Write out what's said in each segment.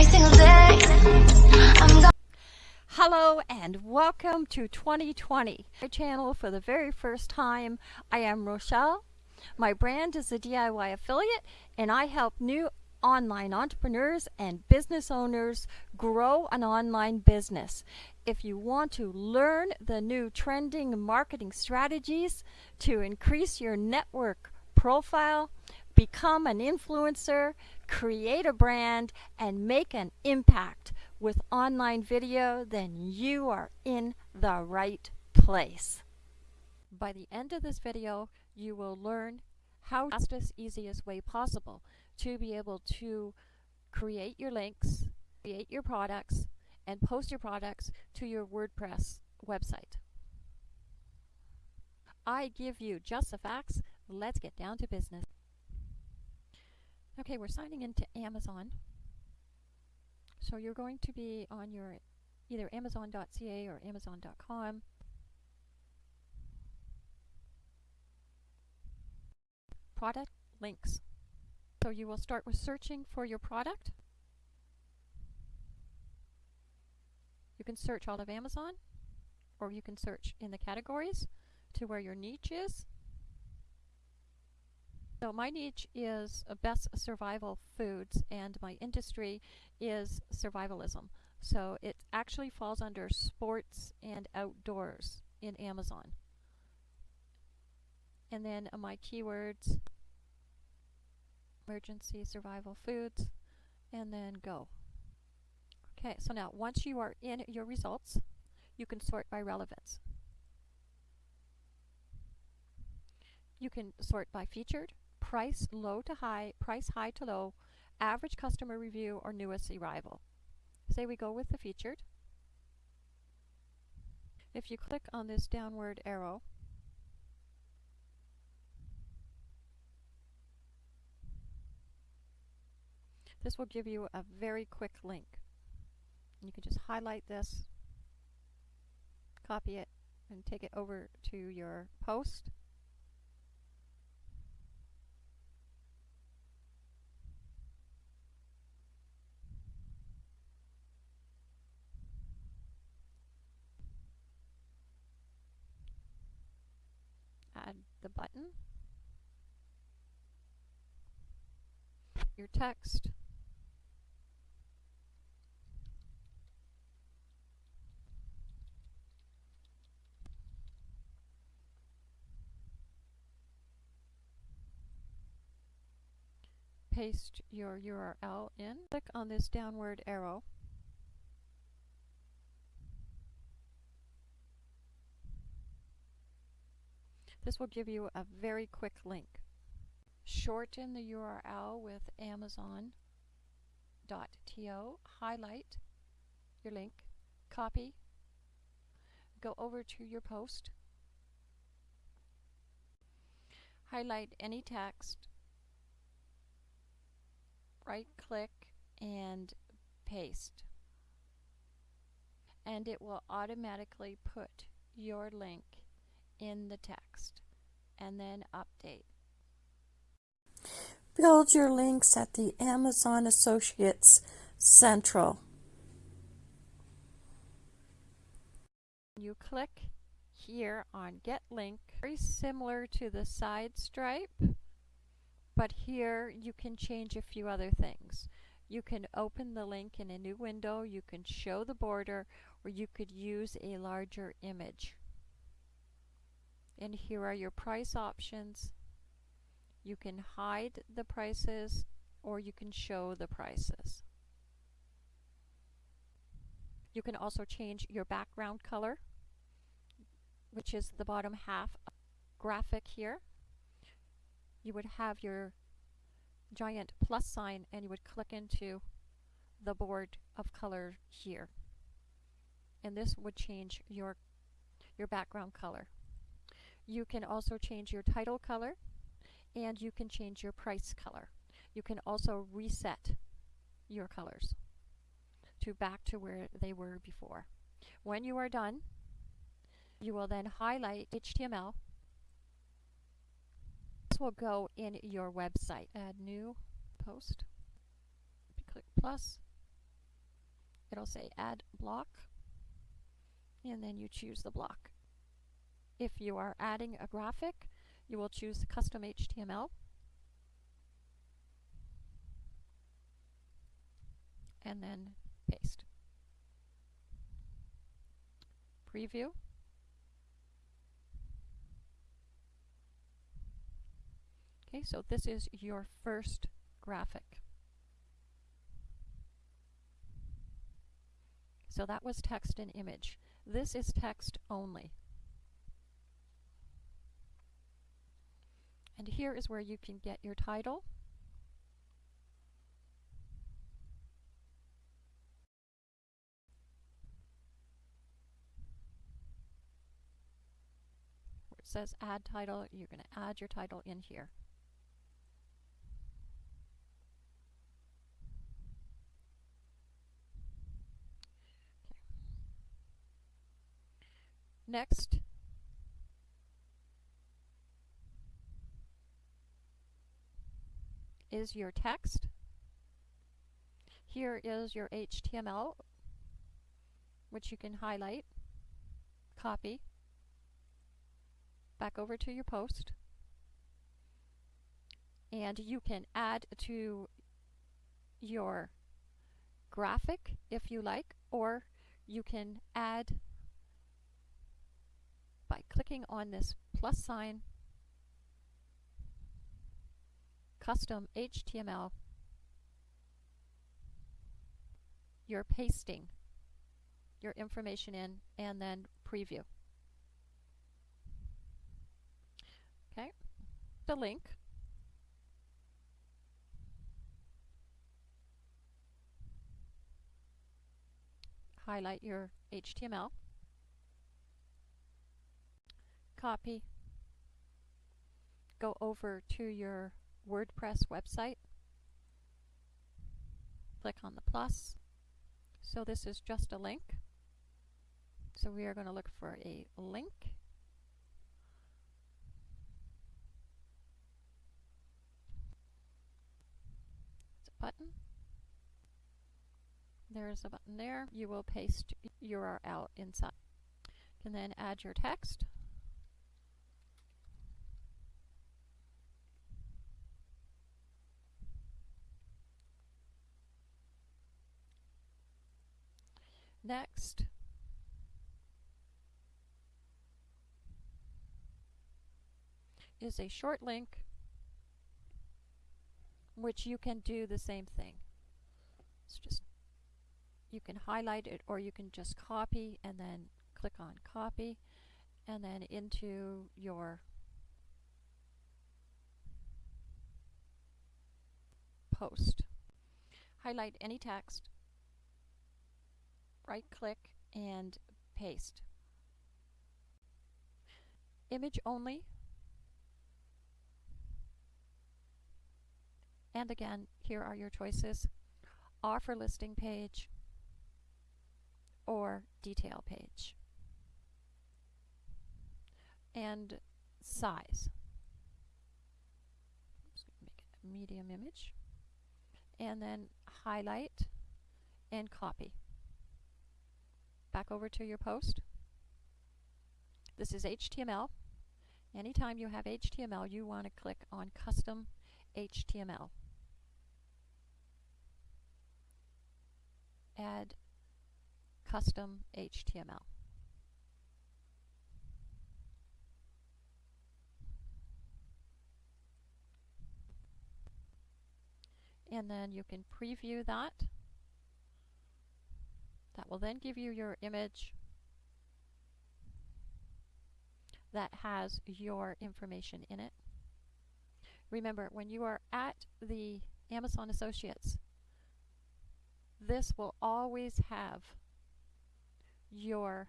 every single day. Hello and welcome to 2020. My channel for the very first time. I am Rochelle. My brand is a DIY affiliate and I help new online entrepreneurs and business owners grow an online business. If you want to learn the new trending marketing strategies to increase your network profile, become an influencer, create a brand, and make an impact with online video, then you are in the right place. By the end of this video, you will learn how fastest, easiest way possible to be able to create your links, create your products, and post your products to your WordPress website. I give you just the facts. Let's get down to business. Okay, we're signing into Amazon. So you're going to be on your either amazon.ca or amazon.com. Product links. So you will start with searching for your product. You can search all of Amazon or you can search in the categories to where your niche is. So my niche is best survival foods and my industry is survivalism. So it actually falls under sports and outdoors in Amazon. And then uh, my keywords emergency survival foods and then go. Okay, so now once you are in your results, you can sort by relevance. You can sort by featured, price low to high, price high to low, average customer review, or newest arrival. Say we go with the featured. If you click on this downward arrow, This will give you a very quick link. You can just highlight this, copy it, and take it over to your post. Add the button, your text, paste your URL in. Click on this downward arrow. This will give you a very quick link. Shorten the URL with amazon.to, highlight your link, copy, go over to your post, highlight any text, right click and paste. And it will automatically put your link in the text and then update. Build your links at the Amazon Associates Central. You click here on Get Link, very similar to the SiteStripe but here you can change a few other things. You can open the link in a new window, you can show the border, or you could use a larger image. And here are your price options. You can hide the prices or you can show the prices. You can also change your background color, which is the bottom half graphic here you would have your giant plus sign and you would click into the board of color here. And this would change your, your background color. You can also change your title color and you can change your price color. You can also reset your colors to back to where they were before. When you are done, you will then highlight HTML This will go in your website. Add new post. Click plus, it'll say add block and then you choose the block. If you are adding a graphic, you will choose custom HTML and then paste. Preview. Okay, so this is your first graphic. So that was text and image. This is text only. And here is where you can get your title. Where it says add title, you're going to add your title in here. Next, is your text. Here is your HTML, which you can highlight, copy, back over to your post, and you can add to your graphic if you like, or you can add by clicking on this plus sign, custom HTML, you're pasting your information in and then preview. Okay, the link. Highlight your HTML. copy, go over to your WordPress website, click on the plus. So this is just a link. So we are going to look for a link. It's a button. There's a button there. You will paste URL inside. You can then add your text. Next, is a short link which you can do the same thing. It's just you can highlight it or you can just copy and then click on copy and then into your post. Highlight any text right click and paste. Image only. And again, here are your choices. Offer listing page or detail page. And size. make it a medium image. And then highlight and copy back over to your post. This is HTML. Anytime you have HTML, you want to click on Custom HTML. Add Custom HTML. And then you can preview that. That will then give you your image that has your information in it. Remember, when you are at the Amazon Associates, this will always have your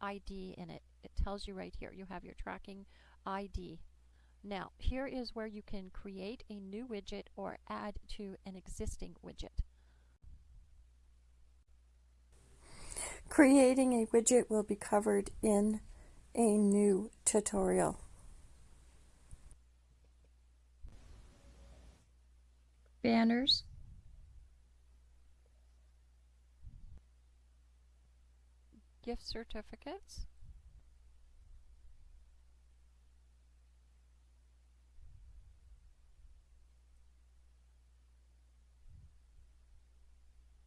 ID in it. It tells you right here. You have your tracking ID. Now, here is where you can create a new widget or add to an existing widget. Creating a widget will be covered in a new tutorial. Banners. gift certificates.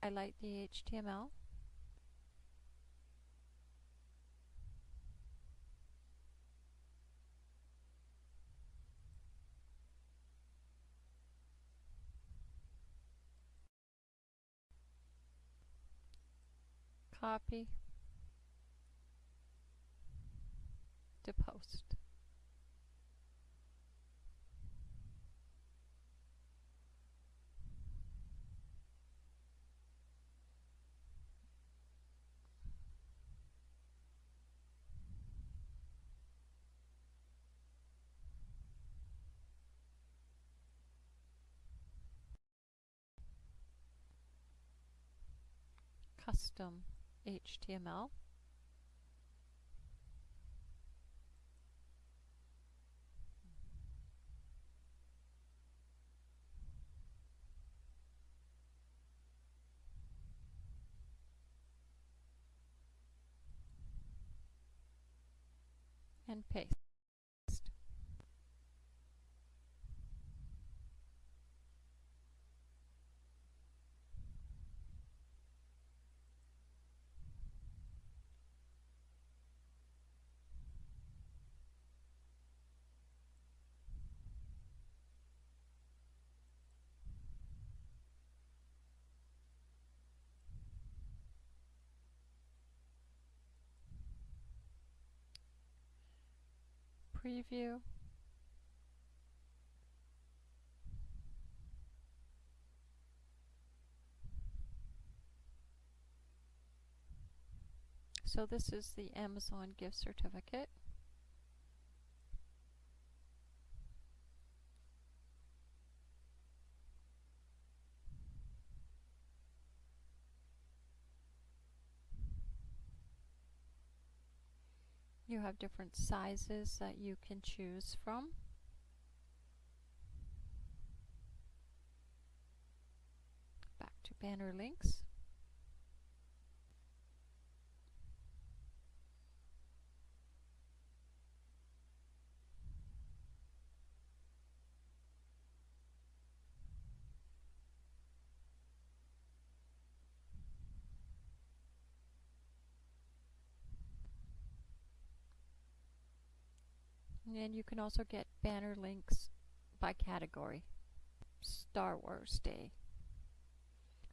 Highlight the HTML. Copy to post. Custom HTML. and paste. Preview. So this is the Amazon gift certificate. You have different sizes that you can choose from. Back to banner links. And you can also get banner links by category. Star Wars Day.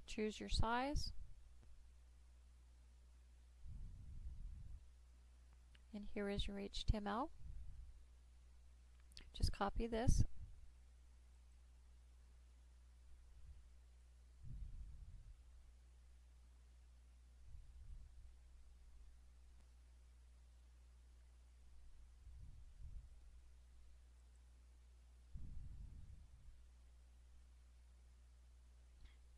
Choose your size. And here is your HTML. Just copy this.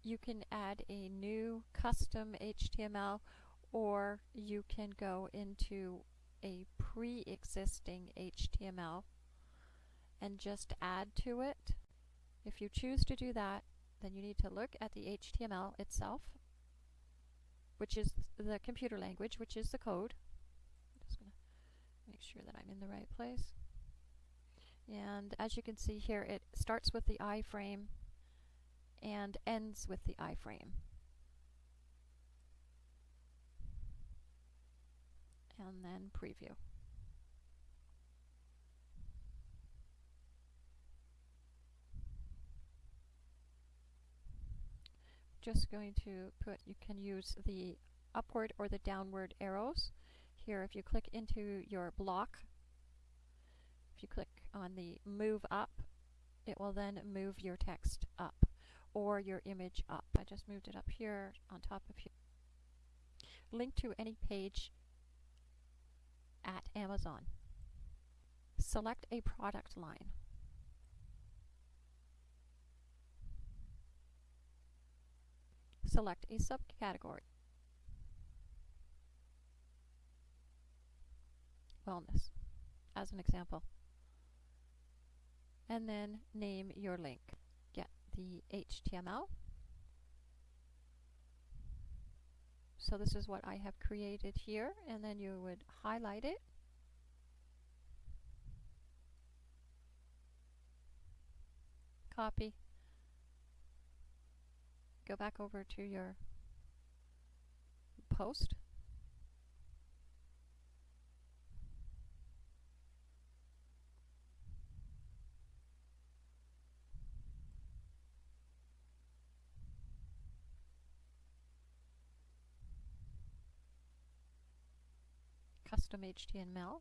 You can add a new custom HTML or you can go into a pre-existing HTML and just add to it. If you choose to do that, then you need to look at the HTML itself, which is the computer language, which is the code. I'm just going to make sure that I'm in the right place. And as you can see here, it starts with the iframe and ends with the iframe. And then preview. Just going to put, you can use the upward or the downward arrows. Here, if you click into your block, if you click on the move up, it will then move your text up or your image up. I just moved it up here on top of here. Link to any page at Amazon. Select a product line. Select a subcategory. Wellness, as an example. And then name your link the HTML. So this is what I have created here and then you would highlight it. Copy. Go back over to your post. Custom HTML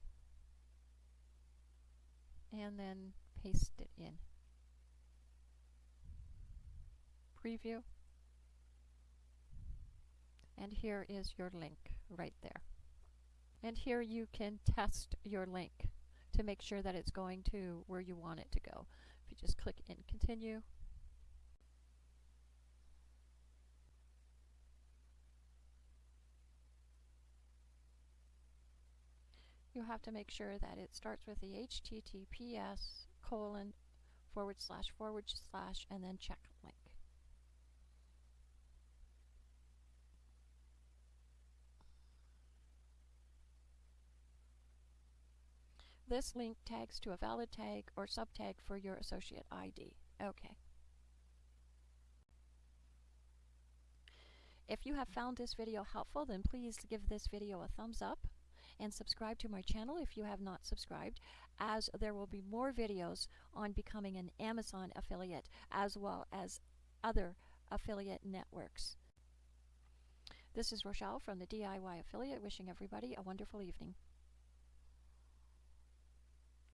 and then paste it in. Preview. And here is your link right there. And here you can test your link to make sure that it's going to where you want it to go. If you just click in continue, you have to make sure that it starts with the https colon forward slash forward slash and then check link. This link tags to a valid tag or subtag for your associate ID. Okay. If you have found this video helpful, then please give this video a thumbs up and subscribe to my channel if you have not subscribed as there will be more videos on becoming an Amazon affiliate as well as other affiliate networks. This is Rochelle from the DIY Affiliate wishing everybody a wonderful evening.